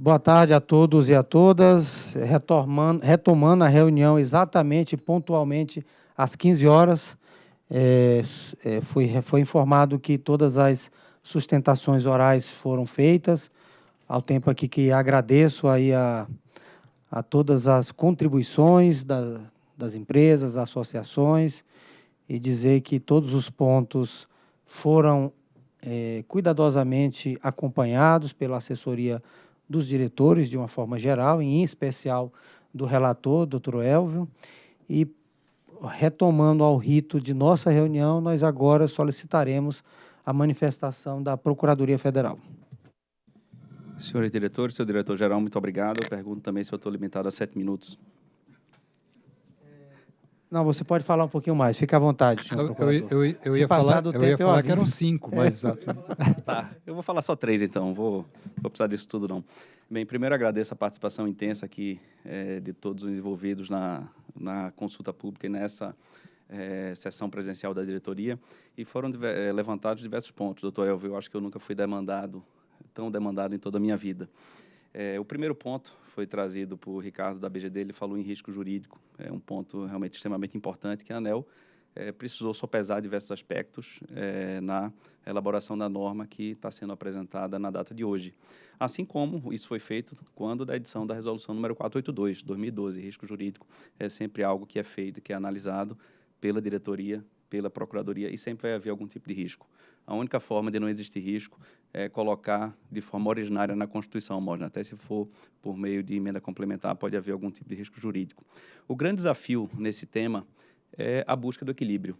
Boa tarde a todos e a todas. Retomando, retomando a reunião exatamente, pontualmente, às 15 horas. É, é, foi, foi informado que todas as sustentações orais foram feitas. Ao tempo aqui que agradeço aí a, a todas as contribuições da, das empresas, associações, e dizer que todos os pontos foram é, cuidadosamente acompanhados pela assessoria dos diretores, de uma forma geral, em especial do relator, doutor Elvio, e retomando ao rito de nossa reunião, nós agora solicitaremos a manifestação da Procuradoria Federal. Senhores diretores, senhor diretor-geral, muito obrigado. Eu pergunto também se eu estou limitado a sete minutos. Não, você pode falar um pouquinho mais, fique à vontade, senhor eu, eu, eu, eu ia falar, do eu tempo, ia falar que eram cinco, mas exato. tá, eu vou falar só três, então, vou, vou precisar disso tudo, não. Bem, primeiro agradeço a participação intensa aqui é, de todos os envolvidos na, na consulta pública e nessa é, sessão presencial da diretoria, e foram é, levantados diversos pontos. Doutor Elvio, eu acho que eu nunca fui demandado, tão demandado em toda a minha vida. É, o primeiro ponto foi trazido por Ricardo da BGD, ele falou em risco jurídico, é um ponto realmente extremamente importante que a ANEL é, precisou sopesar diversos aspectos é, na elaboração da norma que está sendo apresentada na data de hoje. Assim como isso foi feito quando da edição da resolução número 482, 2012, risco jurídico é sempre algo que é feito, que é analisado pela diretoria, pela procuradoria e sempre vai haver algum tipo de risco. A única forma de não existir risco é colocar de forma originária na Constituição, Mosna. Até se for por meio de emenda complementar, pode haver algum tipo de risco jurídico. O grande desafio nesse tema é a busca do equilíbrio.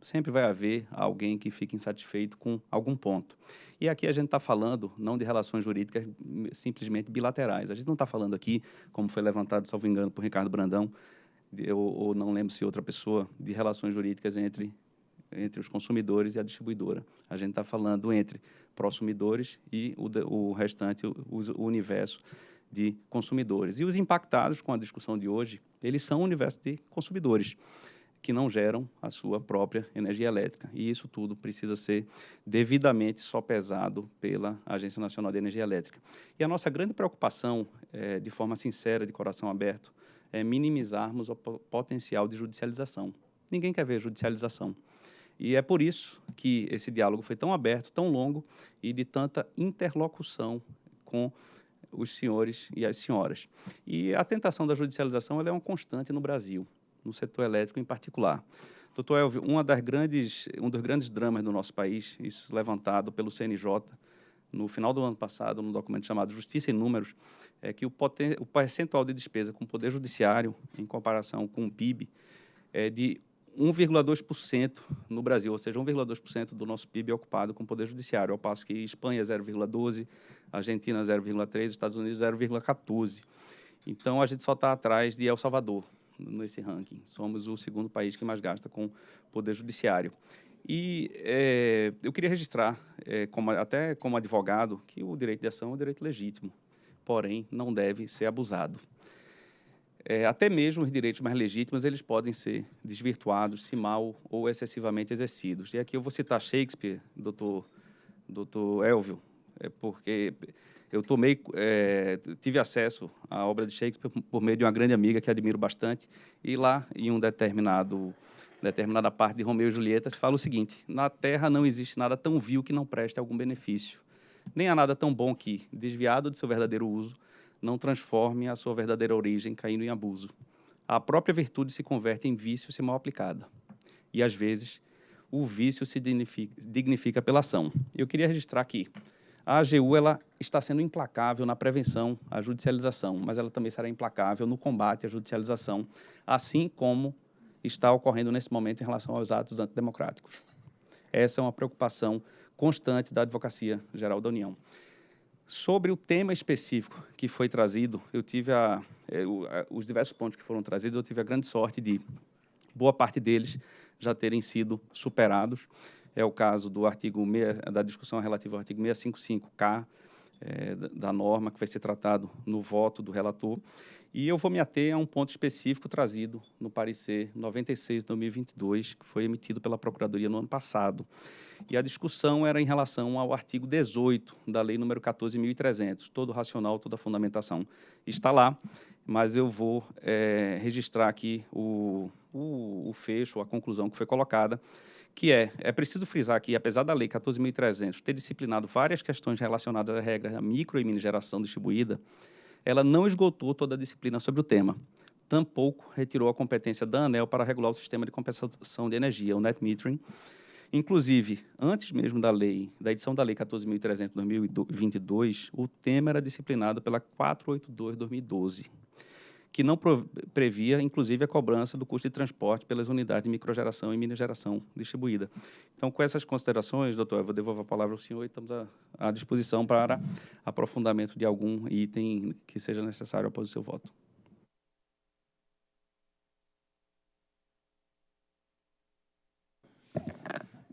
Sempre vai haver alguém que fique insatisfeito com algum ponto. E aqui a gente está falando não de relações jurídicas simplesmente bilaterais. A gente não está falando aqui, como foi levantado, salvo engano, por Ricardo Brandão, de, ou, ou não lembro se outra pessoa, de relações jurídicas entre entre os consumidores e a distribuidora. A gente está falando entre prosumidores e o, o restante, o, o, universo de consumidores. E os impactados com a discussão de hoje, eles são o universo de consumidores, que não geram a sua própria energia elétrica. E isso tudo precisa ser devidamente sopesado pela Agência Nacional de Energia Elétrica. E a nossa grande preocupação, é, de forma sincera, de coração aberto, é minimizarmos o potencial de judicialização. Ninguém quer ver judicialização. E é por isso que esse diálogo foi tão aberto, tão longo e de tanta interlocução com os senhores e as senhoras. E a tentação da judicialização é uma constante no Brasil, no setor elétrico em particular. Doutor Elvio, uma das grandes, um dos grandes dramas do nosso país, isso levantado pelo CNJ no final do ano passado, num documento chamado Justiça em Números, é que o, o percentual de despesa com o Poder Judiciário, em comparação com o PIB, é de 1,2% no Brasil, ou seja, 1,2% do nosso PIB é ocupado com o Poder Judiciário, ao passo que Espanha 0,12%, Argentina 0,3%, Estados Unidos 0,14%. Então, a gente só está atrás de El Salvador nesse ranking. Somos o segundo país que mais gasta com Poder Judiciário. E é, eu queria registrar, é, como, até como advogado, que o direito de ação é um direito legítimo, porém não deve ser abusado é, até mesmo os direitos mais legítimos eles podem ser desvirtuados se mal ou excessivamente exercidos. E aqui eu vou citar Shakespeare, doutor, doutor Elvio, é porque eu tomei, é, tive acesso à obra de Shakespeare por meio de uma grande amiga que admiro bastante, e lá, em um determinado determinada parte de Romeu e Julieta, se fala o seguinte, na Terra não existe nada tão vil que não preste algum benefício, nem há nada tão bom que, desviado de seu verdadeiro uso, não transforme a sua verdadeira origem caindo em abuso. A própria virtude se converte em vício se mal aplicada. E, às vezes, o vício se dignifica, pela ação. Eu queria registrar aqui, a AGU ela está sendo implacável na prevenção à judicialização, mas ela também será implacável no combate à judicialização, assim como está ocorrendo nesse momento em relação aos atos antidemocráticos. Essa é uma preocupação constante da Advocacia Geral da União. Sobre o tema específico que foi trazido, eu tive a, é, a, os diversos pontos que foram trazidos, eu tive a grande sorte de boa parte deles já terem sido superados. É o caso do artigo 6, da discussão relativa ao artigo 655K, é, da norma que vai ser tratado no voto do relator. E eu vou me ater a um ponto específico trazido no parecer 96 de 2022, que foi emitido pela Procuradoria no ano passado. E a discussão era em relação ao artigo 18 da Lei número 14.300. Todo racional, toda fundamentação está lá, mas eu vou é, registrar aqui o, o, o fecho, a conclusão que foi colocada, que é, é preciso frisar que, apesar da Lei 14.300 ter disciplinado várias questões relacionadas à regra micro e mini geração distribuída, ela não esgotou toda a disciplina sobre o tema. Tampouco retirou a competência da ANEL para regular o sistema de compensação de energia, o net metering. Inclusive, antes mesmo da lei, da edição da Lei 14.300 de 2022, o tema era disciplinado pela 482-2012, que não previa, inclusive, a cobrança do custo de transporte pelas unidades de microgeração e mini geração distribuída. Então, com essas considerações, doutor, eu vou devolver a palavra ao senhor e estamos à, à disposição para aprofundamento de algum item que seja necessário após o seu voto.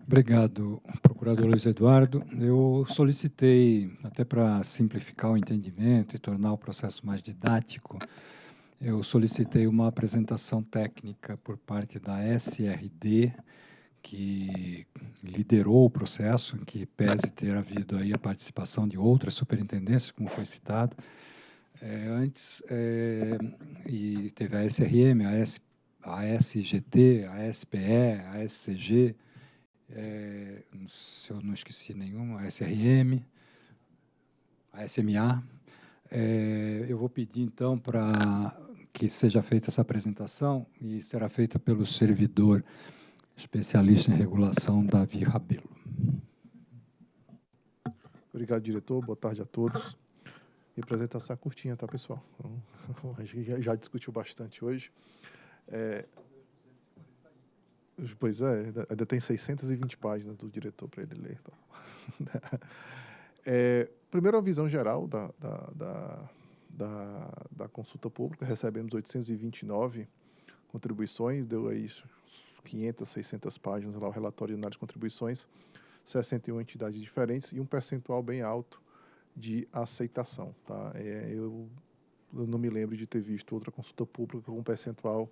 Obrigado, procurador Luiz Eduardo. Eu solicitei, até para simplificar o entendimento e tornar o processo mais didático, eu solicitei uma apresentação técnica por parte da SRD, que liderou o processo, em que pese ter havido aí a participação de outras superintendências, como foi citado. É, antes, é, e teve a SRM, a, S, a SGT, a SPE, a SCG, é, se eu não esqueci nenhum, a SRM, a SMA. É, eu vou pedir, então, para que seja feita essa apresentação e será feita pelo servidor especialista em regulação, Davi Rabelo. Obrigado, diretor. Boa tarde a todos. E apresentação é curtinha, tá, pessoal? A gente já discutiu bastante hoje. É, pois é, ainda tem 620 páginas do diretor para ele ler. Então. É, primeiro, a visão geral da, da, da da, da consulta pública, recebemos 829 contribuições, deu aí 500, 600 páginas lá o relatório de análise de contribuições, 61 entidades diferentes e um percentual bem alto de aceitação. Tá? É, eu, eu, não me lembro de ter visto outra consulta pública com um percentual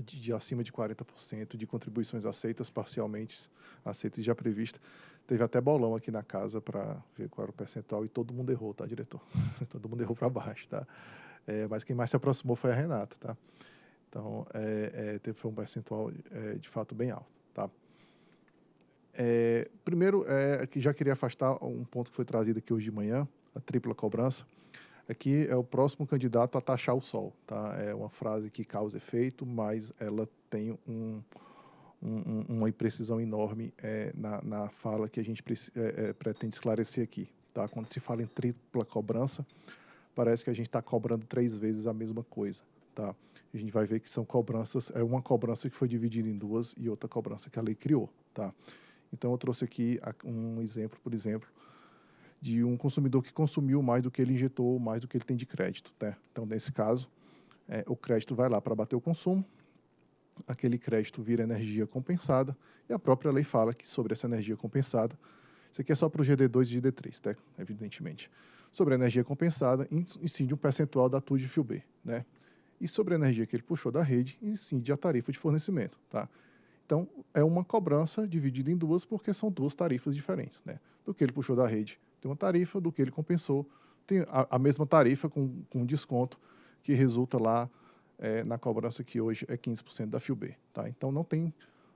de, de acima de 40% de contribuições aceitas, parcialmente aceitas já previstas. Teve até bolão aqui na casa para ver qual era o percentual e todo mundo errou, tá, diretor? todo mundo errou para baixo, tá? É, mas quem mais se aproximou foi a Renata, tá? Então, é, é, teve um percentual é, de fato bem alto, tá? É, primeiro, é, que já queria afastar um ponto que foi trazido aqui hoje de manhã, a tripla cobrança. Aqui é o próximo candidato a taxar o sol, tá? É uma frase que causa efeito, mas ela tem um, um, uma imprecisão enorme é, na, na fala que a gente é, é, pretende esclarecer aqui. Tá? Quando se fala em tripla cobrança, parece que a gente está cobrando três vezes a mesma coisa. Tá? A gente vai ver que são cobranças, é uma cobrança que foi dividida em duas e outra cobrança que a lei criou. Tá? Então, eu trouxe aqui um exemplo, por exemplo, de um consumidor que consumiu mais do que ele injetou, mais do que ele tem de crédito. Tá? Então, nesse caso, é, o crédito vai lá para bater o consumo, aquele crédito vira energia compensada, e a própria lei fala que sobre essa energia compensada, isso aqui é só para o GD2 e GD3, tá? evidentemente, sobre a energia compensada, incide um percentual da TUD fio B, né? E sobre a energia que ele puxou da rede, incide a tarifa de fornecimento, tá? Então, é uma cobrança dividida em duas, porque são duas tarifas diferentes, né? Do que ele puxou da rede, tem uma tarifa, do que ele compensou, tem a, a mesma tarifa com, com desconto, que resulta lá é, na cobrança que hoje é 15% da FIUB. Tá? Então, não tem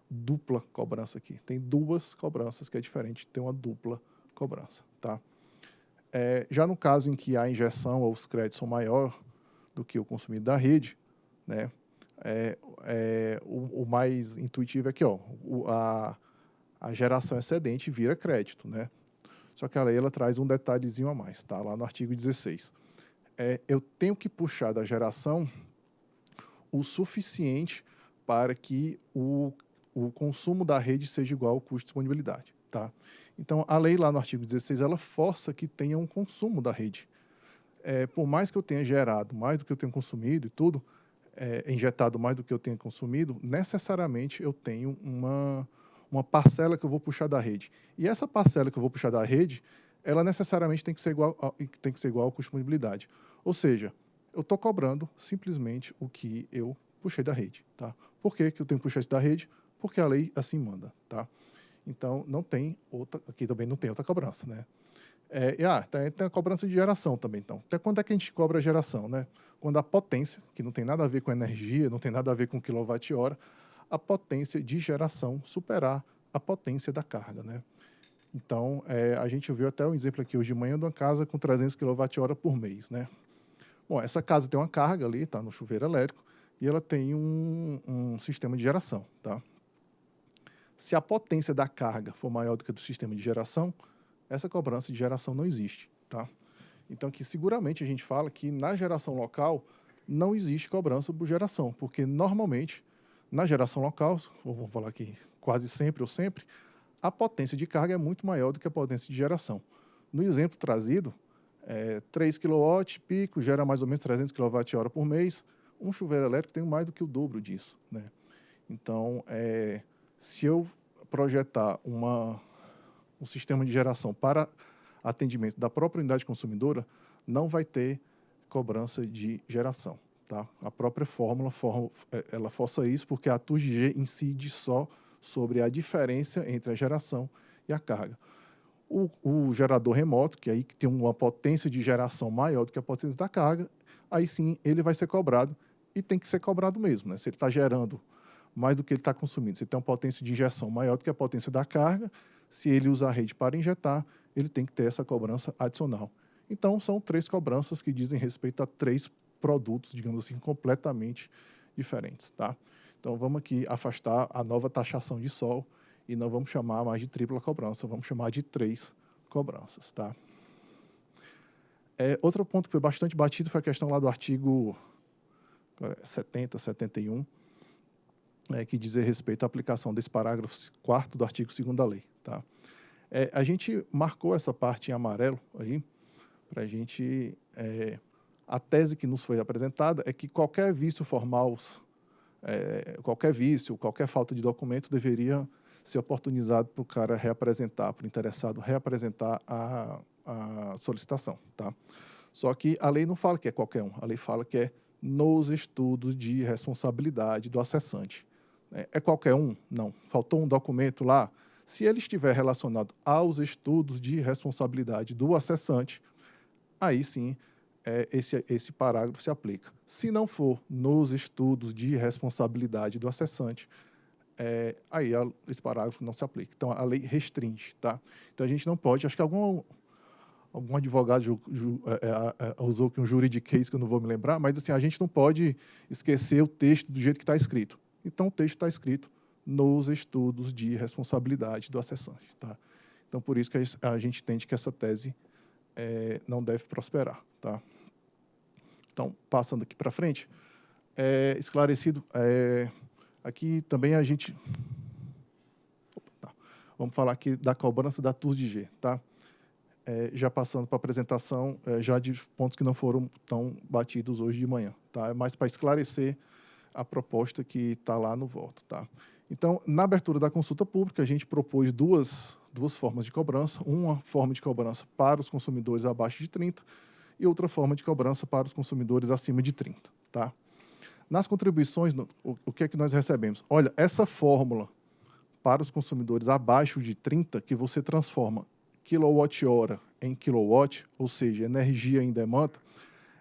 dupla cobrança aqui. Tem duas cobranças, que é diferente ter uma dupla cobrança. Tá? É, já no caso em que a injeção ou os créditos são maior do que o consumido da rede, né, é, é, o, o, mais intuitivo é que ó, o, a, a geração excedente vira crédito. Né? Só que a lei ela traz um detalhezinho a mais, tá? lá no artigo 16. É, eu tenho que puxar da geração o suficiente para que o, o consumo da rede seja igual ao custo de disponibilidade. Tá? Então, a lei lá no artigo 16, ela força que tenha um consumo da rede. É, por mais que eu tenha gerado mais do que eu tenho consumido e tudo, é, injetado mais do que eu tenho consumido, necessariamente eu tenho uma, uma parcela que eu vou puxar da rede. E essa parcela que eu vou puxar da rede, ela necessariamente tem que ser igual, a, tem que ser igual ao custo de mobilidade. Ou seja, eu estou cobrando simplesmente o que eu puxei da rede. Tá? Por que, que eu tenho que puxar isso da rede? Porque a lei assim manda. Tá? Então, não tem outra, aqui também não tem outra cobrança. Né? É, e, ah, tem, tem a cobrança de geração também. Então, até quando é que a gente cobra a geração? Né? Quando a potência, que não tem nada a ver com energia, não tem nada a ver com quilowatt-hora, a potência de geração superar a potência da carga. Né? Então, é, a gente viu até um exemplo aqui hoje de manhã de uma casa com 300 kWh por mês. Né? Bom, essa casa tem uma carga ali, está no chuveiro elétrico, e ela tem um, um, sistema de geração. Tá? Se a potência da carga for maior do que a do sistema de geração, essa cobrança de geração não existe. Tá? Então, que seguramente a gente fala que na geração local não existe cobrança por geração, porque normalmente na geração local, vou falar aqui quase sempre ou sempre, a potência de carga é muito maior do que a potência de geração. No exemplo trazido, é, 3 kW pico gera mais ou menos 300 kWh por mês. Um chuveiro elétrico tem mais do que o dobro disso. Né? Então, é, se eu projetar uma, um sistema de geração para atendimento da própria unidade consumidora, não vai ter cobrança de geração. Tá? A própria fórmula for, é, ela força isso porque a TURG incide só sobre a diferença entre a geração e a carga. O, o, gerador remoto, que aí tem uma potência de geração maior do que a potência da carga, aí sim ele vai ser cobrado e tem que ser cobrado mesmo. Né? Se ele está gerando mais do que ele está consumindo, se ele tem uma potência de injeção maior do que a potência da carga, se ele usa a rede para injetar, ele tem que ter essa cobrança adicional. Então, são três cobranças que dizem respeito a três produtos, digamos assim, completamente diferentes. Tá? Então, vamos aqui afastar a nova taxação de sol e não vamos chamar mais de tripla cobrança, vamos chamar de três cobranças. Tá? É, outro ponto que foi bastante batido foi a questão lá do artigo 70, 71, é, que diz respeito à aplicação desse parágrafo 4 do artigo 2 da lei. Tá? É, a gente marcou essa parte em amarelo aí, para a gente... É, a tese que nos foi apresentada é que qualquer vício formal é, qualquer vício, qualquer falta de documento deveria ser oportunizado para o cara reapresentar, para o interessado reapresentar a, a solicitação. Tá? Só que a lei não fala que é qualquer um, a lei fala que é nos estudos de responsabilidade do acessante. É, é qualquer um? Não. Faltou um documento lá? Se ele estiver relacionado aos estudos de responsabilidade do acessante, aí sim é, esse, esse parágrafo se aplica. Se não for nos estudos de responsabilidade do acessante, é, aí a, esse parágrafo não se aplica. Então, a lei restringe. Tá? Então, a gente não pode... Acho que algum, algum advogado ju, ju, é, é, é usou aqui um juridiquês que eu não vou me lembrar, mas assim, a gente não pode esquecer o texto do jeito que está escrito. Então, o texto está escrito nos estudos de responsabilidade do acessante. Tá? Então, por isso que a gente entende que essa tese é, não deve prosperar. Tá? Então, passando aqui para frente, é, esclarecido, é, aqui também a gente... Opa, tá. Vamos falar aqui da cobrança da TUS de G. Tá? É, já passando para a apresentação, é, já de pontos que não foram tão batidos hoje de manhã. Tá? É mais para esclarecer a proposta que está lá no voto. Tá? Então, na abertura da consulta pública, a gente propôs duas, duas formas de cobrança. Uma forma de cobrança para os consumidores abaixo de 30 e outra forma de cobrança para os consumidores acima de 30. Tá? Nas contribuições, o, o que é que nós recebemos? Olha, essa fórmula para os consumidores abaixo de 30, que você transforma quilowatt-hora em kilowatt, ou seja, energia em demanda,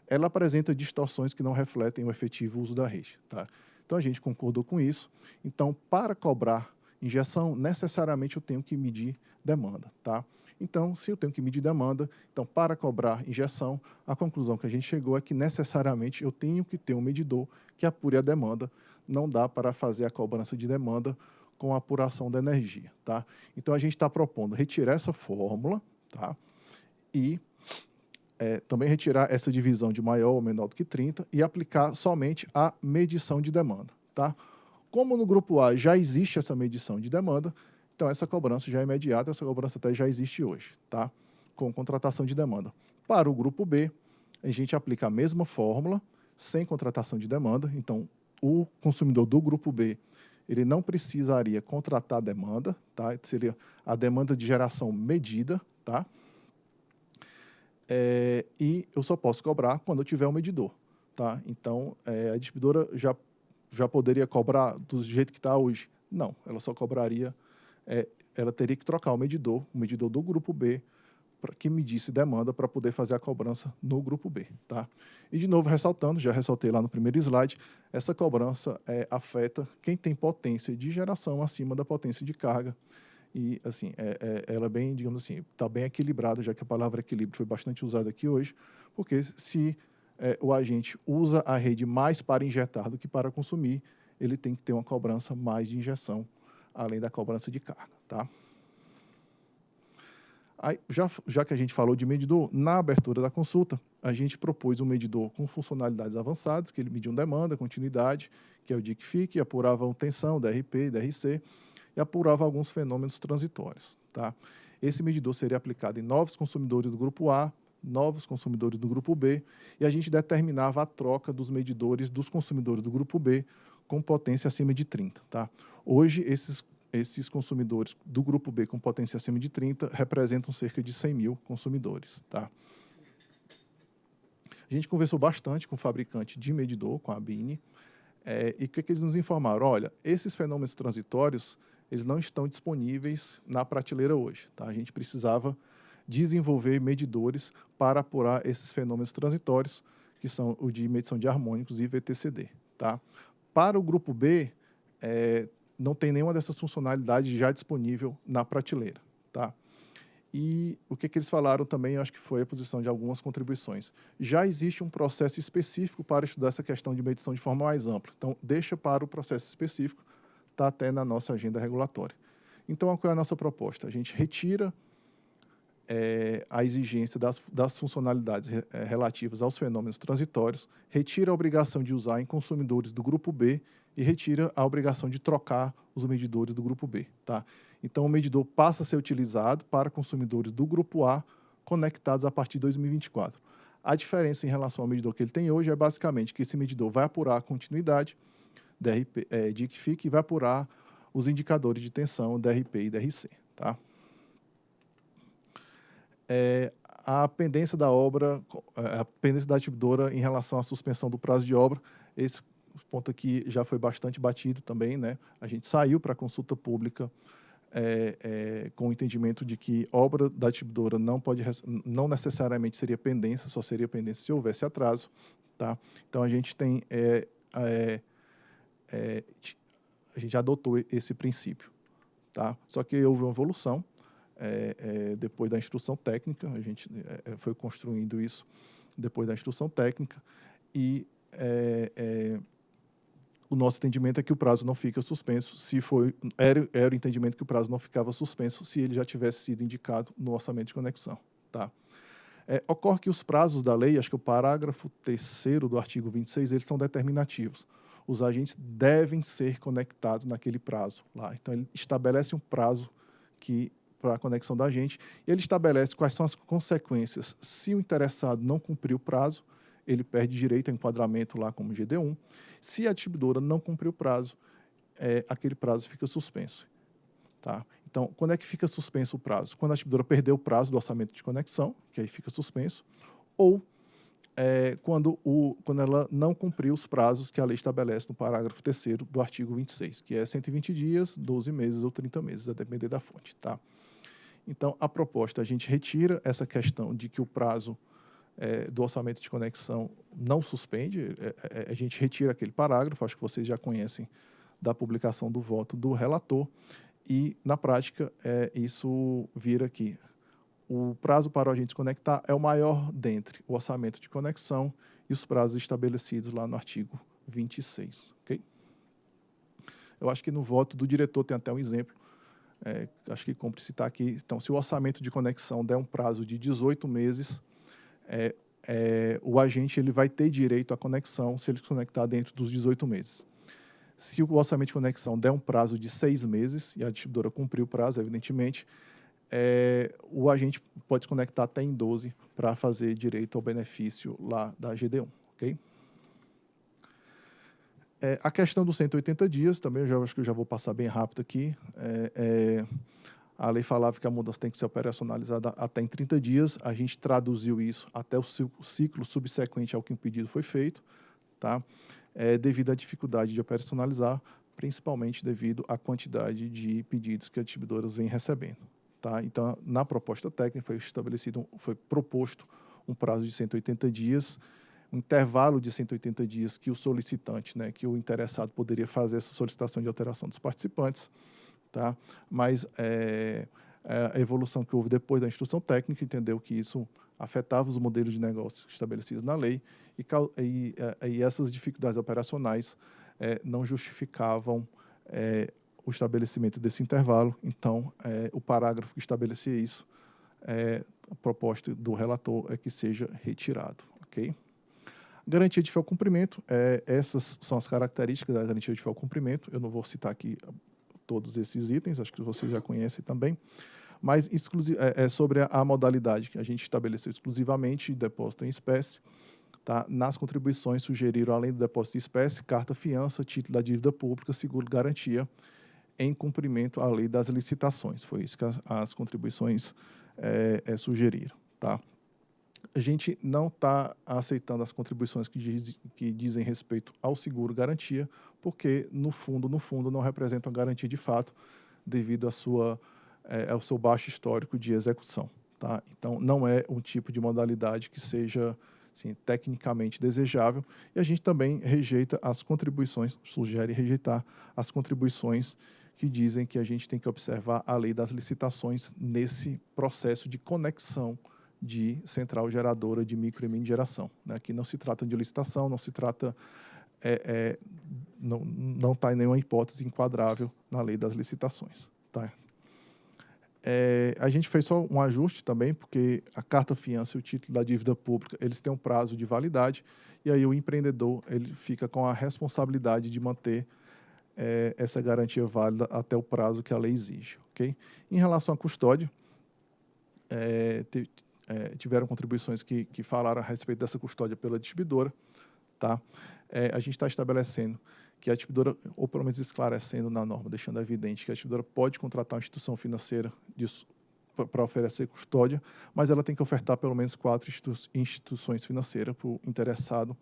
ela apresenta distorções que não refletem o efetivo uso da rede. Tá? Então, a gente concordou com isso. Então, para cobrar injeção, necessariamente eu tenho que medir demanda. Tá? Então, se eu tenho que medir demanda, então para cobrar injeção, a conclusão que a gente chegou é que necessariamente eu tenho que ter um medidor que apure a demanda. Não dá para fazer a cobrança de demanda com a apuração da energia. Tá? Então, a gente está propondo retirar essa fórmula tá? e é, também retirar essa divisão de maior ou menor do que 30 e aplicar somente a medição de demanda. Tá? Como no grupo A já existe essa medição de demanda, então, essa cobrança já é imediata, essa cobrança até já existe hoje, tá? com contratação de demanda. Para o grupo B, a gente aplica a mesma fórmula, sem contratação de demanda. Então, o consumidor do grupo B, ele não precisaria contratar demanda, tá? seria a demanda de geração medida, tá? é, e eu só posso cobrar quando eu tiver um medidor. Tá? Então, é, a distribuidora já, já poderia cobrar do jeito que está hoje? Não, ela só cobraria, é, ela teria que trocar o medidor, o medidor do grupo B, para que medisse demanda para poder fazer a cobrança no grupo B. Tá? E, de novo, ressaltando, já ressaltei lá no primeiro slide, essa cobrança é, afeta quem tem potência de geração acima da potência de carga. E, assim, é, é, ela é bem, digamos assim, está bem equilibrada, já que a palavra equilíbrio foi bastante usada aqui hoje, porque se é, o agente usa a rede mais para injetar do que para consumir, ele tem que ter uma cobrança mais de injeção, além da cobrança de carga. Tá? Aí, já, já que a gente falou de medidor, na abertura da consulta, a gente propôs um medidor com funcionalidades avançadas, que ele mediu demanda, continuidade, que é o DIC-FIC, apurava tensão, DRP, DRC, e apurava alguns fenômenos transitórios. Tá? Esse medidor seria aplicado em novos consumidores do grupo A, novos consumidores do grupo B, e a gente determinava a troca dos medidores dos consumidores do grupo B com potência acima de 30. Tá? Hoje, esses esses consumidores do grupo B com potência acima de 30 representam cerca de 100 mil consumidores. Tá? A gente conversou bastante com o fabricante de medidor, com a Bini, é, e o que, que eles nos informaram? Olha, esses fenômenos transitórios eles não estão disponíveis na prateleira hoje. Tá? A gente precisava desenvolver medidores para apurar esses fenômenos transitórios, que são o de medição de harmônicos e VTCD. Tá? Para o grupo B, é, não tem nenhuma dessas funcionalidades já disponível na prateleira. Tá? E o que, que eles falaram também, acho que foi a posição de algumas contribuições. Já existe um processo específico para estudar essa questão de medição de forma mais ampla. Então, deixa para o processo específico, está até na nossa agenda regulatória. Então, qual é a nossa proposta? A gente retira é, a exigência das, das funcionalidades re, é, relativas aos fenômenos transitórios, retira a obrigação de usar em consumidores do grupo B e retira a obrigação de trocar os medidores do grupo B. Tá? Então, o medidor passa a ser utilizado para consumidores do grupo A conectados a partir de 2024. A diferença em relação ao medidor que ele tem hoje é basicamente que esse medidor vai apurar a continuidade DRP, é, de ICFIC e vai apurar os indicadores de tensão DRP e DRC. Tá? É, a pendência da obra, é, a pendência da distribuidora em relação à suspensão do prazo de obra, esse ponto aqui já foi bastante batido também, né? A gente saiu para consulta pública é, é, com o entendimento de que obra da distribuidora não pode, não necessariamente seria pendência, só seria pendência se houvesse atraso, tá? Então a gente tem, é, é, é a gente adotou esse princípio, tá? Só que houve uma evolução é, depois da instrução técnica, a gente foi construindo isso depois da instrução técnica e o nosso entendimento é que o prazo não fica suspenso se foi era, era o entendimento que o prazo não ficava suspenso se ele já tivesse sido indicado no orçamento de conexão, tá? É, ocorre que os prazos da lei, acho que o parágrafo terceiro do artigo 26, eles são determinativos. Os agentes devem ser conectados naquele prazo lá. Então ele estabelece um prazo que para a conexão da agente e ele estabelece quais são as consequências se o interessado não cumprir o prazo ele perde direito a enquadramento lá como GD1. Se a distribuidora não cumprir o prazo, é, aquele prazo fica suspenso. Tá? Então, quando é que fica suspenso o prazo? Quando a distribuidora perdeu o prazo do orçamento de conexão, que aí fica suspenso, ou é, quando, o, quando ela não cumpriu os prazos que a lei estabelece no parágrafo 3 do artigo 26, que é 120 dias, 12 meses ou 30 meses, a depender da fonte. Tá? Então, a proposta, a gente retira essa questão de que o prazo é, do orçamento de conexão não suspende, é, é, a gente retira aquele parágrafo, acho que vocês já conhecem da publicação do voto do relator, e, na prática, é, isso vira aqui. O prazo para o agente conectar é o maior dentre o orçamento de conexão e os prazos estabelecidos lá no artigo 26. Okay? Eu acho que no voto do diretor tem até um exemplo, é, acho que cumpre citar aqui. Então, se o orçamento de conexão der um prazo de 18 meses, é, é, o agente ele vai ter direito à conexão se ele se conectar dentro dos 18 meses. Se o orçamento de conexão der um prazo de seis meses, e a distribuidora cumprir o prazo, evidentemente, é, o agente pode se conectar até em 12 para fazer direito ao benefício lá da GD1. ok? É, a questão dos 180 dias, também eu já, acho que eu já vou passar bem rápido aqui. É, é a lei falava que a mudança tem que ser operacionalizada até em 30 dias, a gente traduziu isso até o ciclo subsequente ao que o pedido foi feito, tá? É, devido à dificuldade de operacionalizar, principalmente devido à quantidade de pedidos que as distribuidoras vêm recebendo. Tá? Então, na proposta técnica foi estabelecido, foi proposto um prazo de 180 dias, um intervalo de 180 dias que o solicitante, né, que o interessado poderia fazer essa solicitação de alteração dos participantes, tá? Mas é, é, a evolução que houve depois da instrução técnica entendeu que isso afetava os modelos de negócio estabelecidos na lei e, e, é, e essas dificuldades operacionais é, não justificavam é, o estabelecimento desse intervalo. Então, é, o parágrafo que estabelecia isso, é, a proposta do relator é que seja retirado. ok? Garantia de fiel cumprimento, é, essas são as características da garantia de fiel cumprimento. Eu não vou citar aqui todos esses itens, acho que vocês já conhecem também, mas é, é, sobre a, modalidade que a gente estabeleceu exclusivamente depósito em espécie, tá? nas contribuições sugeriram, além do depósito em espécie, carta fiança, título da dívida pública, seguro garantia, em cumprimento à lei das licitações. Foi isso que as, as contribuições é, é, sugeriram. Tá? A gente não está aceitando as contribuições que, diz, que dizem respeito ao seguro garantia, porque, no fundo, no fundo, não representam garantia de fato, devido à sua, é, ao seu baixo histórico de execução. Tá? Então, não é um tipo de modalidade que seja assim, tecnicamente desejável, e a gente também rejeita as contribuições, sugere rejeitar as contribuições que dizem que a gente tem que observar a lei das licitações nesse processo de conexão de central geradora de micro e mini geração. Né? Aqui não se trata de licitação, não se trata é, é, não está em nenhuma hipótese enquadrável na lei das licitações. Tá? É, a gente fez só um ajuste também, porque a carta fiança e o título da dívida pública, eles têm um prazo de validade, e aí o empreendedor ele fica com a responsabilidade de manter é, essa garantia válida até o prazo que a lei exige. Okay? Em relação à custódia, é, é, tiveram contribuições que, que falaram a respeito dessa custódia pela distribuidora. Tá? É, a gente está estabelecendo que a distribuidora, ou pelo menos esclarecendo na norma, deixando evidente que a distribuidora pode contratar uma instituição financeira para oferecer custódia, mas ela tem que ofertar pelo menos quatro institu instituições financeiras para o interessado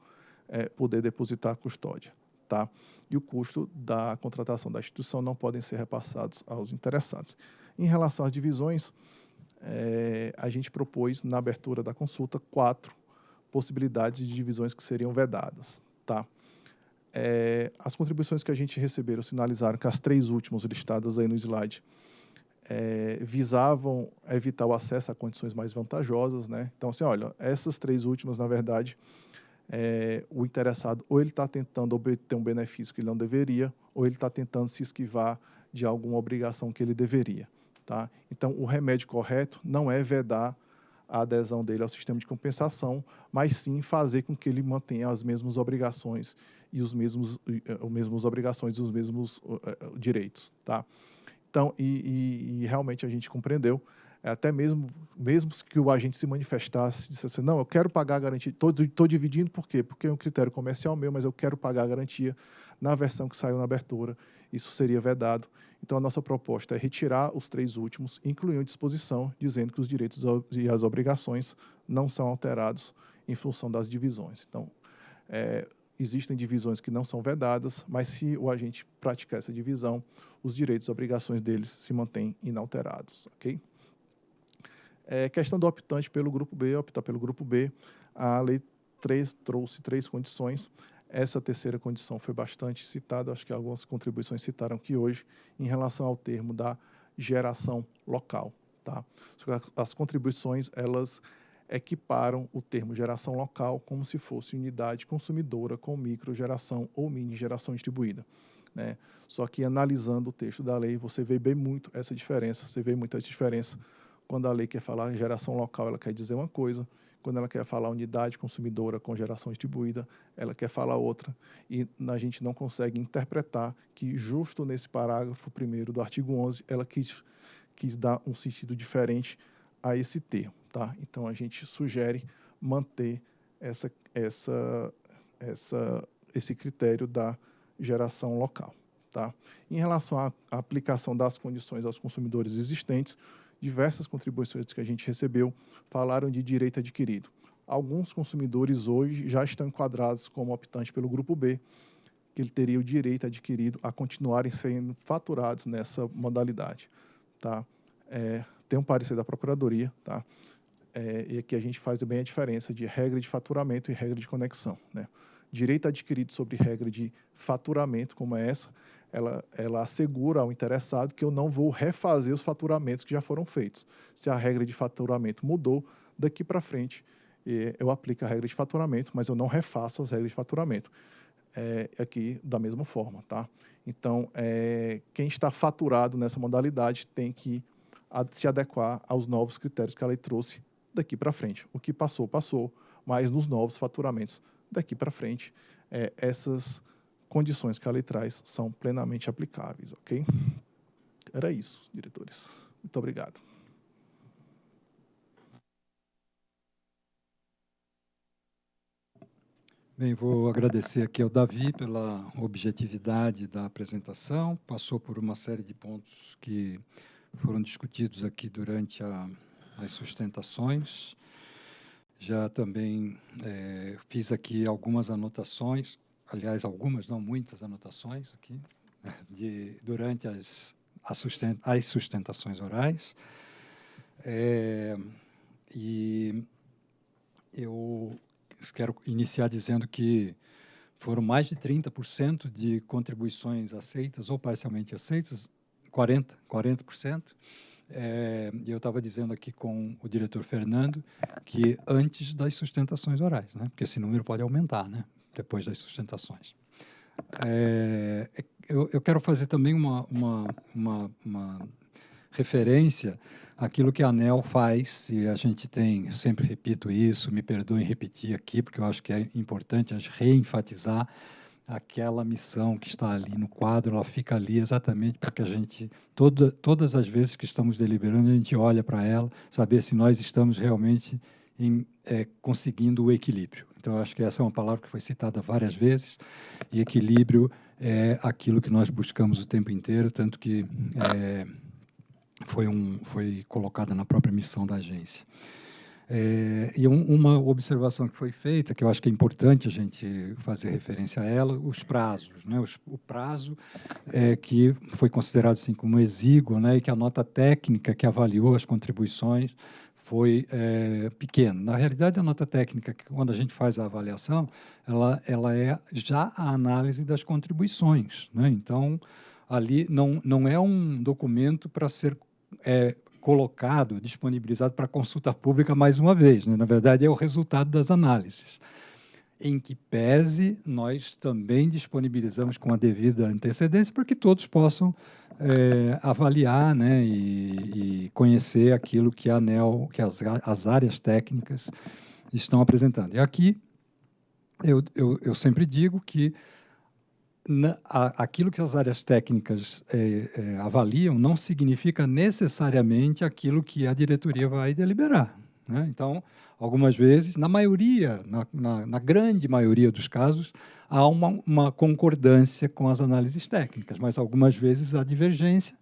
é, poder depositar a custódia. Tá? E o custo da contratação da instituição não podem ser repassados aos interessados. Em relação às divisões, é, a gente propôs na abertura da consulta quatro possibilidades de divisões que seriam vedadas. Tá? É, as contribuições que a gente receberam sinalizaram que as três últimas listadas aí no slide é, visavam evitar o acesso a condições mais vantajosas. Né? Então, assim, olha, essas três últimas, na verdade, é, o interessado ou ele está tentando obter um benefício que ele não deveria, ou ele está tentando se esquivar de alguma obrigação que ele deveria. Tá? Então, o remédio correto não é vedar a adesão dele ao sistema de compensação, mas sim fazer com que ele mantenha as mesmas obrigações e os mesmos, as mesmas obrigações e os mesmos uh, direitos, tá? Então, e, e, e, realmente a gente compreendeu, até mesmo, mesmo que o agente se manifestasse, dissesse assim, não, eu quero pagar a garantia, estou dividindo por quê? Porque é um critério comercial meu, mas eu quero pagar a garantia na versão que saiu na abertura, isso seria vedado. Então, a nossa proposta é retirar os três últimos, incluir uma disposição dizendo que os direitos e as obrigações não são alterados em função das divisões. Então, é, existem divisões que não são vedadas, mas se o agente praticar essa divisão, os direitos e obrigações deles se mantêm inalterados. ok? É, questão do optante pelo grupo B, optar pelo grupo B, a lei 3 trouxe três condições. Essa terceira condição foi bastante citada, acho que algumas contribuições citaram aqui hoje, em relação ao termo da geração local. Tá? As contribuições, elas equiparam o termo geração local como se fosse unidade consumidora com microgeração ou mini geração distribuída. Né? Só que analisando o texto da lei, você vê bem muito essa diferença, você vê muita diferença. Quando a lei quer falar geração local, ela quer dizer uma coisa, quando ela quer falar unidade consumidora com geração distribuída, ela quer falar outra. E a gente não consegue interpretar que, justo nesse parágrafo primeiro do artigo 11, ela quis, quis dar um sentido diferente a esse termo. Tá? Então, a gente sugere manter essa, essa, essa, esse critério da geração local. Tá? Em relação à aplicação das condições aos consumidores existentes, diversas contribuições que a gente recebeu falaram de direito adquirido. Alguns consumidores hoje já estão enquadrados como optantes pelo grupo B, que ele teria o direito adquirido a continuarem sendo faturados nessa modalidade. Tá? É, tem um parecer da Procuradoria, tá? É, e aqui a gente faz bem a diferença de regra de faturamento e regra de conexão. Né? Direito adquirido sobre regra de faturamento, como é essa, ela, ela assegura ao interessado que eu não vou refazer os faturamentos que já foram feitos. Se a regra de faturamento mudou, daqui para frente eu aplico a regra de faturamento, mas eu não refaço as regras de faturamento. É, aqui da mesma forma, tá? Então, é, quem está faturado nessa modalidade tem que se adequar aos novos critérios que a lei trouxe daqui para frente. O que passou, passou, mas nos novos faturamentos daqui para frente, é, essas condições que a lei traz são plenamente aplicáveis, ok? Era isso, diretores. Muito obrigado. Bem, vou agradecer aqui ao Davi pela objetividade da apresentação. Passou por uma série de pontos que foram discutidos aqui durante a, as sustentações. Já também é, fiz aqui algumas anotações aliás, algumas, não muitas anotações aqui, de, durante as, as sustentações orais. É, e eu quero iniciar dizendo que foram mais de 30% de contribuições aceitas ou parcialmente aceitas, 40%, 40%. É, eu estava dizendo aqui com o diretor Fernando que antes das sustentações orais, né? porque esse número pode aumentar, né? Depois das sustentações. É, eu, eu, quero fazer também uma, uma, uma, uma, referência àquilo que a ANEL faz, e a gente tem, sempre repito isso, me perdoem repetir aqui, porque eu acho que é importante a gente reenfatizar aquela missão que está ali no quadro, ela fica ali exatamente para que a gente, toda, todas as vezes que estamos deliberando, a gente olha para ela, saber se nós estamos realmente em, é, conseguindo o equilíbrio. Então, acho que essa é uma palavra que foi citada várias vezes, e equilíbrio é aquilo que nós buscamos o tempo inteiro, tanto que é, foi, um, foi colocada na própria missão da agência. É, e um, uma observação que foi feita, que eu acho que é importante a gente fazer referência a ela, os prazos. Né? Os, o prazo é, que foi considerado assim, como exíguo, né? e que a nota técnica que avaliou as contribuições foi é, pequeno. Na realidade, a nota técnica, quando a gente faz a avaliação, ela, ela é já a análise das contribuições. Né? Então, ali não, não é um documento para ser é, colocado, disponibilizado para consulta pública mais uma vez. Né? Na verdade, é o resultado das análises em que pese nós também disponibilizamos com a devida antecedência para que todos possam é, avaliar né, e, e, conhecer aquilo que a ANEL, que as, as áreas técnicas estão apresentando. E aqui eu, eu, eu sempre digo que na, a, aquilo que as áreas técnicas é, é, avaliam não significa necessariamente aquilo que a diretoria vai deliberar. Né? Então, algumas vezes, na maioria, na, na, na grande maioria dos casos, há uma, uma, concordância com as análises técnicas, mas algumas vezes há divergência,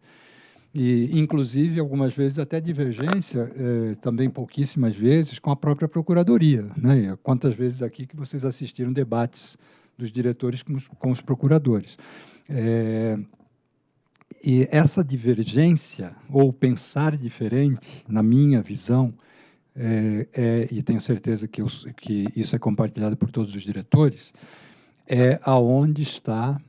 e inclusive algumas vezes até divergência, eh, também pouquíssimas vezes, com a própria Procuradoria. Né? Quantas vezes aqui que vocês assistiram debates dos diretores com os, com os procuradores. É, e essa divergência, ou pensar diferente, na minha visão, é, é, e tenho certeza que, eu, que, isso é compartilhado por todos os diretores, é aonde está,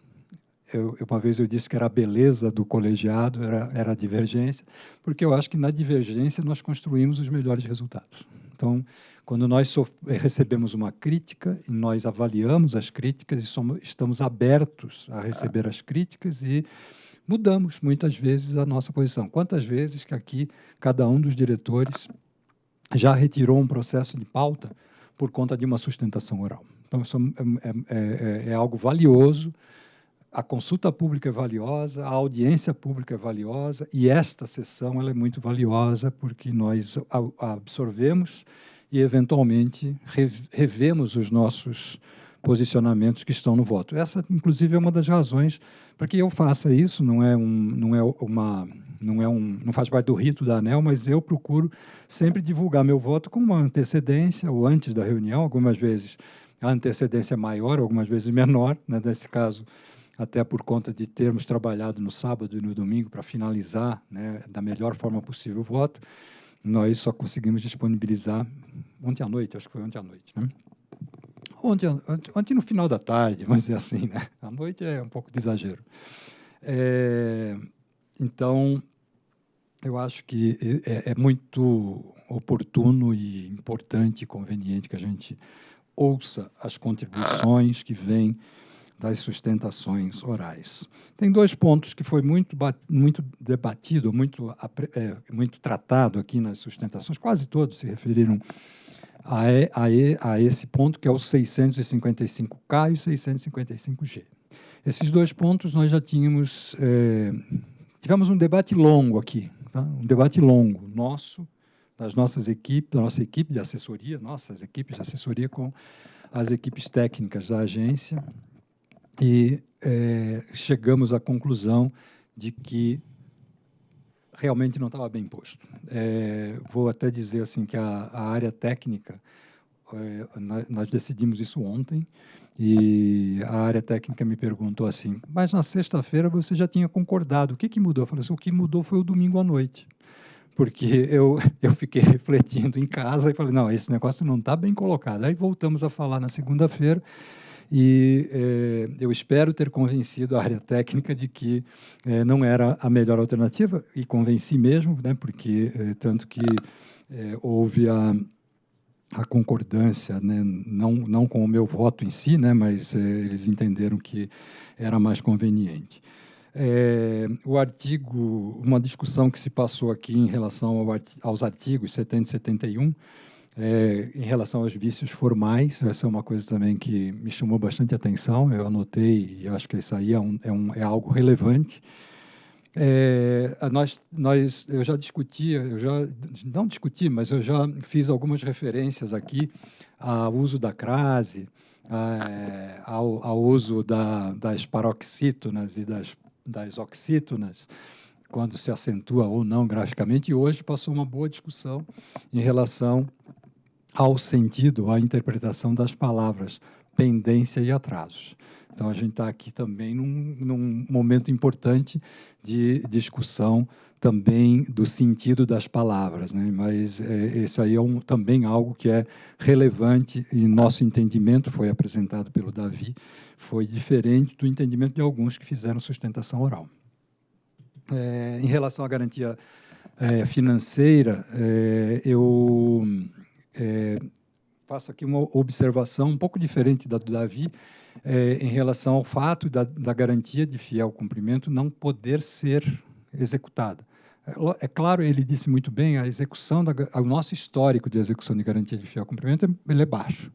eu, uma vez eu disse que era a beleza do colegiado, era, era a divergência, porque eu acho que na divergência nós construímos os melhores resultados. Então, quando nós recebemos uma crítica, nós avaliamos as críticas e somos, estamos abertos a receber as críticas e mudamos muitas vezes a nossa posição. Quantas vezes que aqui cada um dos diretores já retirou um processo de pauta por conta de uma sustentação oral. Então, isso é, é, é, é algo valioso, a consulta pública é valiosa, a audiência pública é valiosa, e esta sessão ela é muito valiosa porque nós absorvemos e, eventualmente, revemos os nossos posicionamentos que estão no voto. Essa, inclusive, é uma das razões para que eu faça isso. Não é um, não é uma, não é um, não faz parte do rito da ANEL, mas eu procuro sempre divulgar meu voto com uma antecedência ou antes da reunião. Algumas vezes a antecedência é maior, algumas vezes menor. Né? Nesse caso, até por conta de termos trabalhado no sábado e no domingo para finalizar né, da melhor forma possível o voto, nós só conseguimos disponibilizar ontem à noite, acho que foi ontem à noite. Né? Ontem, ontem, no final da tarde, vamos dizer assim, né? À noite é um pouco de exagero. É, então, eu acho que é, é, muito oportuno e importante e conveniente que a gente ouça as contribuições que vêm das sustentações orais. Tem dois pontos que foi muito, muito debatido, muito, é, muito tratado aqui nas sustentações, quase todos se referiram a, a, a esse ponto, que é o 655K e o 655G. Esses dois pontos nós já tínhamos... É, tivemos um debate longo aqui, tá? um debate longo nosso, das nossas equipes, da nossa equipe de assessoria, nossas equipes de assessoria com as equipes técnicas da agência, e é, chegamos à conclusão de que realmente não estava bem posto. É, vou até dizer assim que a, a área técnica, é, nós decidimos isso ontem, e a área técnica me perguntou assim, mas na sexta-feira você já tinha concordado, o que, que mudou? Eu falei assim, o que mudou foi o domingo à noite. Porque eu, eu fiquei refletindo em casa e falei, não, esse negócio não está bem colocado. Aí voltamos a falar na segunda-feira, e é, eu espero ter convencido a área técnica de que é, não era a melhor alternativa, e convenci mesmo, né, porque é, tanto que houve a, a concordância, né, não, não com o meu voto em si, né, mas eles entenderam que era mais conveniente. É, o artigo, uma discussão que se passou aqui em relação ao, aos artigos 70 e 71, é, em relação aos vícios formais, essa é uma coisa também que me chamou bastante atenção, eu anotei e acho que isso aí é, um, é, um, é algo relevante. É, nós, nós, eu já discuti, eu já, não discuti, mas eu já fiz algumas referências aqui ao uso da crase, a, ao, ao, uso da, das paroxítonas e das, das oxítonas, quando se acentua ou não graficamente, e hoje passou uma boa discussão em relação ao sentido, à interpretação das palavras pendência e atrasos. Então, a gente está aqui também num, num, momento importante de discussão também do sentido das palavras, né? mas é, esse aí é um, também algo que é relevante e nosso entendimento, foi apresentado pelo Davi, foi diferente do entendimento de alguns que fizeram sustentação oral. É, em relação à garantia é, financeira, é, eu é, faço aqui uma observação um pouco diferente da do Davi é, em relação ao fato da, da, garantia de fiel cumprimento não poder ser executada. É, é claro, ele disse muito bem, a execução, da, o nosso histórico de execução de garantia de fiel cumprimento ele é baixo.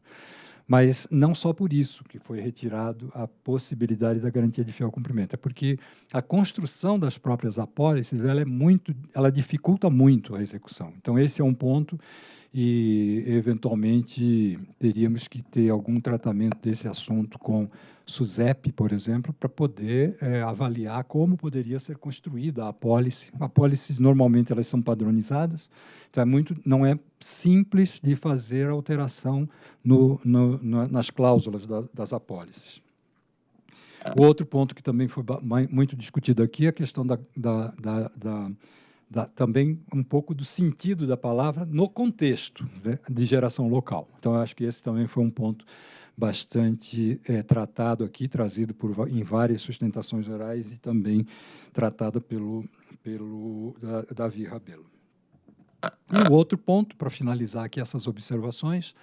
Mas não só por isso que foi retirado a possibilidade da garantia de fiel cumprimento, é porque a construção das próprias apólices ela é muito, ela dificulta muito a execução. Então esse é um ponto e, eventualmente, teríamos que ter algum tratamento desse assunto com SUSEP, por exemplo, para poder é, avaliar como poderia ser construída a apólice. Apólices, normalmente, elas são padronizadas, então é muito, não é simples de fazer alteração no, no, no, nas cláusulas da, das apólices. O outro ponto que também foi muito discutido aqui é a questão da, da, da, da também um pouco do sentido da palavra no contexto né, de geração local. Então, acho que esse também foi um ponto bastante é, tratado aqui, trazido por, em várias sustentações orais e também tratado pelo, pelo Davi Rabelo. E o outro ponto, para finalizar aqui essas observações,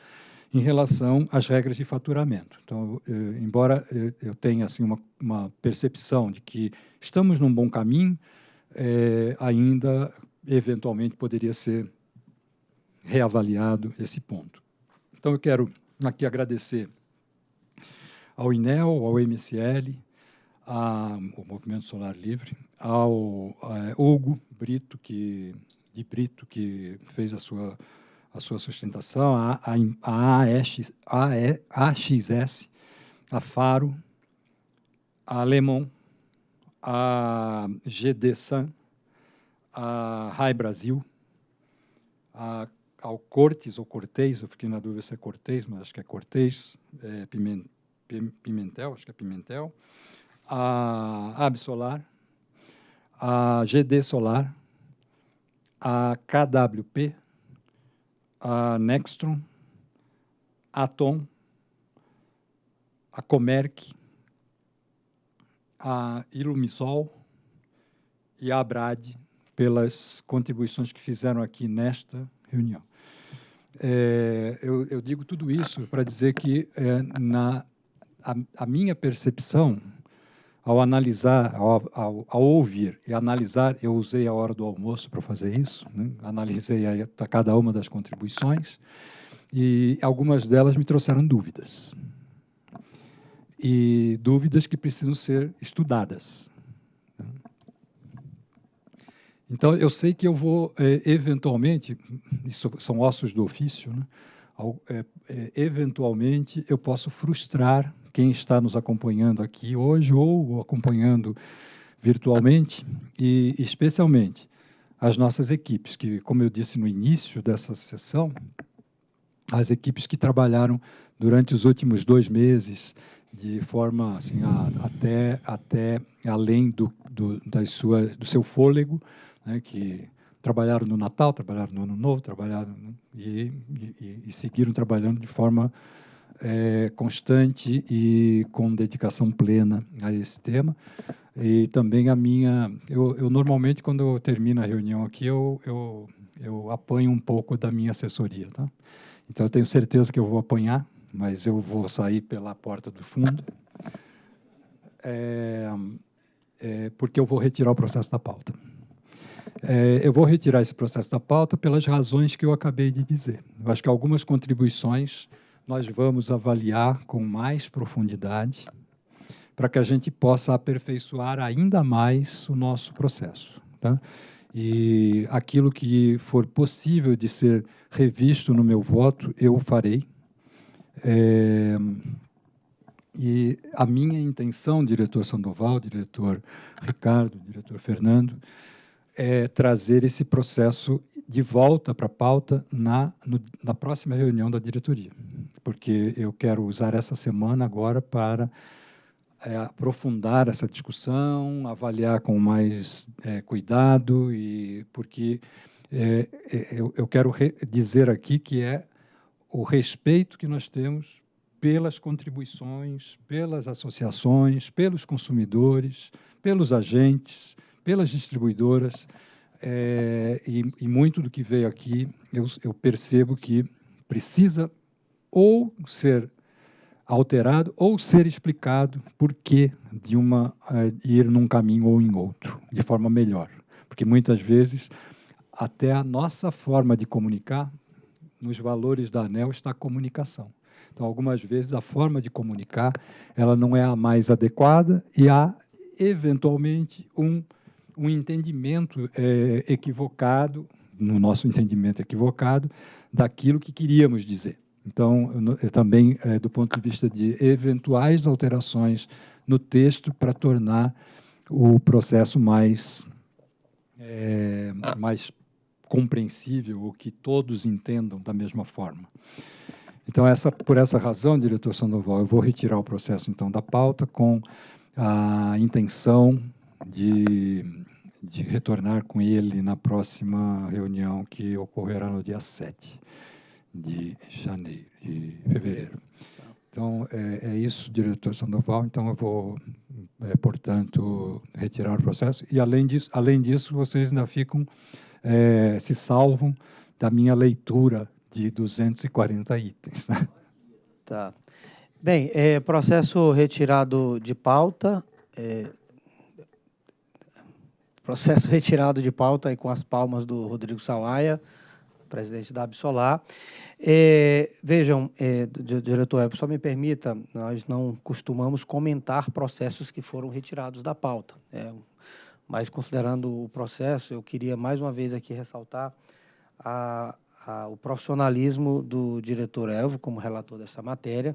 em relação às regras de faturamento. Então, eh, embora eu tenha assim, uma, uma percepção de que estamos num bom caminho, é, ainda, eventualmente, poderia ser reavaliado esse ponto. Então, eu quero aqui agradecer ao INEL, ao MSL, ao Movimento Solar Livre, ao Hugo Brito, que, de Brito, que fez a sua, a sua sustentação, a, a, a AX, AXS, a Faro, a Lemon, a GD Sun, a Rai Brasil, a, ao Cortes ou Cortez, eu fiquei na dúvida se é Cortez, mas acho que é Cortez, é, Pimentel, acho que é Pimentel, a Absolar, a GD Solar, a KWP, a Nextron, a Atom, a Comerc, a Ilumisol e a Abrad pelas contribuições que fizeram aqui nesta reunião. É, eu, eu, digo tudo isso para dizer que é, na a, a, minha percepção ao analisar, ao, ao, ao, ouvir e analisar, eu usei a hora do almoço para fazer isso, né? analisei a, a cada uma das contribuições e algumas delas me trouxeram dúvidas e dúvidas que precisam ser estudadas. Então, eu sei que eu vou, é, eventualmente, isso são ossos do ofício, né? É, é, eventualmente eu posso frustrar quem está nos acompanhando aqui hoje ou acompanhando virtualmente, e especialmente as nossas equipes, que, como eu disse no início dessa sessão, as equipes que trabalharam durante os últimos dois meses de forma assim, a, até, até além do, do, das sua, do seu fôlego, né, que trabalharam no Natal, trabalharam no Ano Novo, trabalharam né, e, e, e, seguiram trabalhando de forma é, constante e com dedicação plena a esse tema. E também a minha, eu, eu normalmente quando eu termino a reunião aqui eu, eu eu apanho um pouco da minha assessoria, tá? Então eu tenho certeza que eu vou apanhar mas eu vou sair pela porta do fundo, é, é, porque eu vou retirar o processo da pauta. É, eu vou retirar esse processo da pauta pelas razões que eu acabei de dizer. Eu acho que algumas contribuições nós vamos avaliar com mais profundidade para que a gente possa aperfeiçoar ainda mais o nosso processo. Tá? E aquilo que for possível de ser revisto no meu voto, eu farei. É, e a minha intenção, diretor Sandoval, diretor Ricardo, diretor Fernando, é trazer esse processo de volta para a pauta na, no, na próxima reunião da diretoria, porque eu quero usar essa semana agora para é, aprofundar essa discussão, avaliar com mais é, cuidado, e porque é, é eu, eu, quero dizer aqui que é o respeito que nós temos pelas contribuições, pelas associações, pelos consumidores, pelos agentes, pelas distribuidoras, é, e, e, muito do que veio aqui eu, eu percebo que precisa ou ser alterado ou ser explicado por que de uma uh, ir num caminho ou em outro, de forma melhor. Porque muitas vezes até a nossa forma de comunicar nos valores da ANEL está a comunicação. Então, algumas vezes, a forma de comunicar ela não é a mais adequada e há, eventualmente, um, um entendimento é, equivocado, no nosso entendimento equivocado, daquilo que queríamos dizer. Então, também, é, do ponto de vista de eventuais alterações no texto para tornar o processo mais, é, mais compreensível ou que todos entendam da mesma forma. Então, essa, por essa razão, diretor Sandoval, eu vou retirar o processo então da pauta com a intenção de, de retornar com ele na próxima reunião que ocorrerá no dia 7 de janeiro, de fevereiro. Então, é, é isso, diretor Sandoval. Então, eu vou, é, portanto, retirar o processo. E, além disso, além disso, vocês ainda ficam é, se salvam da minha leitura de 240 itens. Né? Tá. Bem, é, processo retirado de pauta. Processo retirado de pauta aí com as palmas do Rodrigo Sawaia, presidente da Absolar. É, vejam, é, diretor, só me permita, nós não costumamos comentar processos que foram retirados da pauta. É mas considerando o processo, eu queria mais uma vez aqui ressaltar a, a, o profissionalismo do diretor Elvo como relator dessa matéria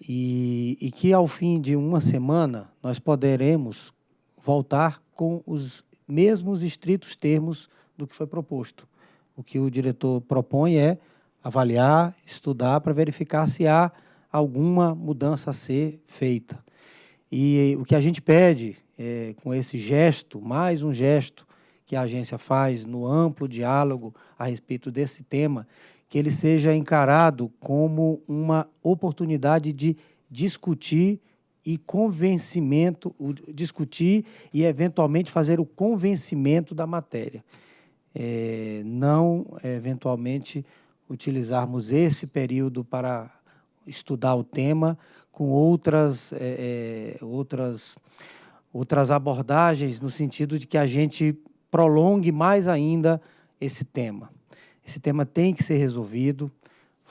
e, e que ao fim de uma semana nós poderemos voltar com os mesmos estritos termos do que foi proposto. O que o diretor propõe é avaliar, estudar para verificar se há alguma mudança a ser feita. E o que a gente pede é, com esse gesto, mais um gesto que a agência faz no amplo diálogo a respeito desse tema, que ele seja encarado como uma oportunidade de discutir e convencimento, discutir e eventualmente fazer o convencimento da matéria. É, não, eventualmente, utilizarmos esse período para estudar o tema com outras, é, é, outras, outras abordagens, no sentido de que a gente prolongue mais ainda esse tema. Esse tema tem que ser resolvido,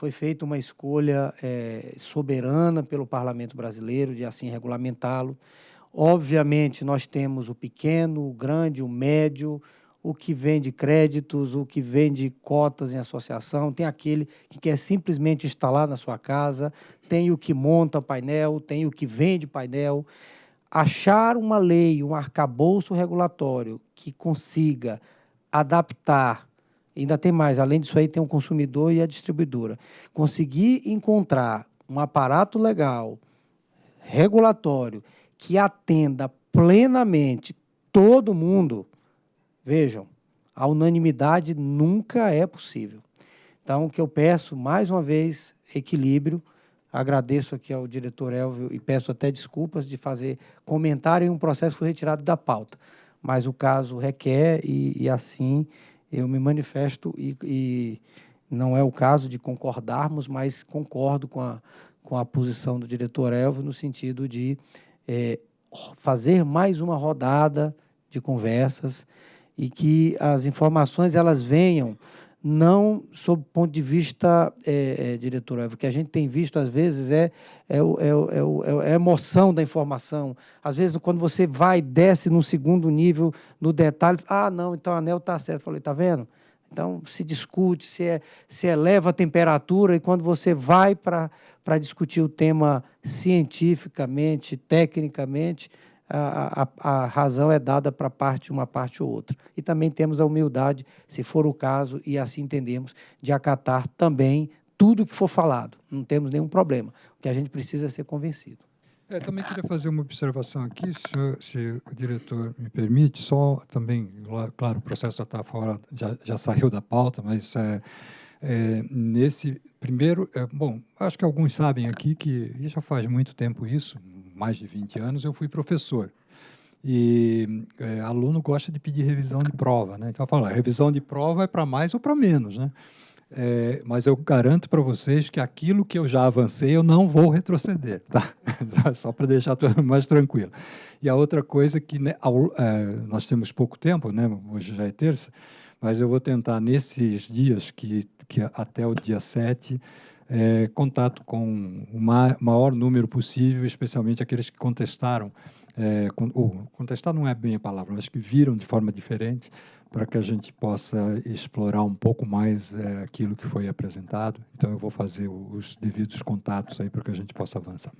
foi feita uma escolha é, soberana pelo Parlamento brasileiro de assim regulamentá-lo. Obviamente, nós temos o pequeno, o grande, o médio, o que vende créditos, o que vende cotas em associação, tem aquele que quer simplesmente instalar na sua casa, tem o que monta painel, tem o que vende painel. Achar uma lei, um arcabouço regulatório que consiga adaptar Ainda tem mais, além disso aí tem o consumidor e a distribuidora. Conseguir encontrar um aparato legal, regulatório, que atenda plenamente todo mundo, vejam, a unanimidade nunca é possível. Então, o que eu peço, mais uma vez, equilíbrio. Agradeço aqui ao diretor Elvio e peço até desculpas de fazer comentário em um processo que foi retirado da pauta. Mas o caso requer e, e assim eu me manifesto e, e, não é o caso de concordarmos, mas concordo com a, com a posição do diretor Elvio no sentido de é, fazer mais uma rodada de conversas e que as informações elas venham não sob o ponto de vista, é, é, diretor, o que a gente tem visto às vezes é, é, é, é, é, a emoção da informação. Às vezes, quando você vai e desce num segundo nível, no detalhe, ah, não, então o anel está certo. Eu falei, está vendo? Então, se discute, se, é, se eleva a temperatura, e quando você vai para discutir o tema cientificamente, tecnicamente, a, a, razão é dada para parte uma parte ou outra. E também temos a humildade, se for o caso, e assim entendemos, de acatar também tudo que for falado. Não temos nenhum problema. O que a gente precisa é ser convencido. É, também queria fazer uma observação aqui, se, se, o diretor me permite, só também, claro, o processo já está fora, já, já saiu da pauta, mas é, é, nesse primeiro, é, bom, acho que alguns sabem aqui que já faz muito tempo isso, mais de 20 anos, eu fui professor. E é, aluno gosta de pedir revisão de prova, né? Então, fala, revisão de prova é para mais ou para menos, né? É, mas eu garanto para vocês que aquilo que eu já avancei, eu não vou retroceder, tá? Só para deixar tudo mais tranquilo. E a outra coisa que né, ao, é, nós temos pouco tempo, né? Hoje já é terça, mas eu vou tentar nesses dias que, que até o dia 7 é, contato com o maior número possível, especialmente aqueles que contestaram, é, ou contestar não é bem a palavra, mas que viram de forma diferente, para que a gente possa explorar um pouco mais é, aquilo que foi apresentado. Então, eu vou fazer os devidos contatos aí para que a gente possa avançar.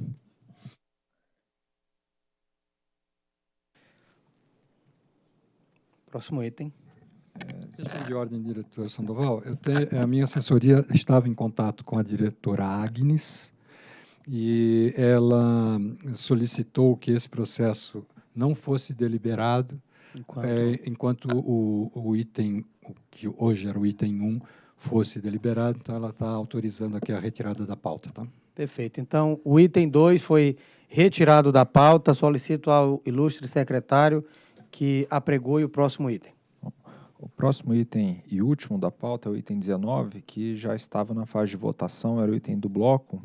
Próximo item. Questão de ordem, diretor Sandoval. A minha assessoria estava em contato com a diretora Agnes e ela solicitou que esse processo não fosse deliberado enquanto, é, enquanto o, o, item, o que hoje era o item 1, fosse deliberado. Então, ela está autorizando aqui a retirada da pauta. Tá? Perfeito. Então, o item 2 foi retirado da pauta. Solicito ao ilustre secretário que apregoe o próximo item. O próximo item e último da pauta é o item 19, que já estava na fase de votação, era o item do bloco,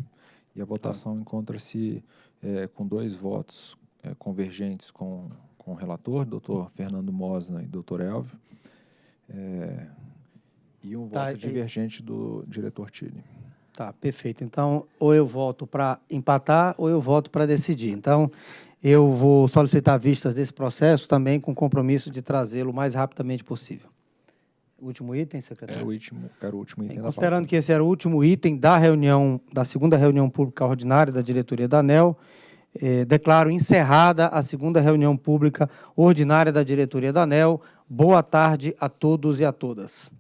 e a votação encontra-se é, com dois votos é, convergentes com, com o relator, doutor Fernando Mosna e doutor Elvio, é, e um tá, voto divergente do diretor Tille. Tá, perfeito. Então, ou eu voto para empatar, ou eu voto para decidir. Então, eu vou solicitar vistas desse processo também com compromisso de trazê-lo o mais rapidamente possível. Último item, secretário? Era o último, era o último item da Considerando que esse era o último item da reunião, da segunda reunião pública ordinária da diretoria da ANEL, eh, declaro encerrada a segunda reunião pública ordinária da diretoria da ANEL. Boa tarde a todos e a todas.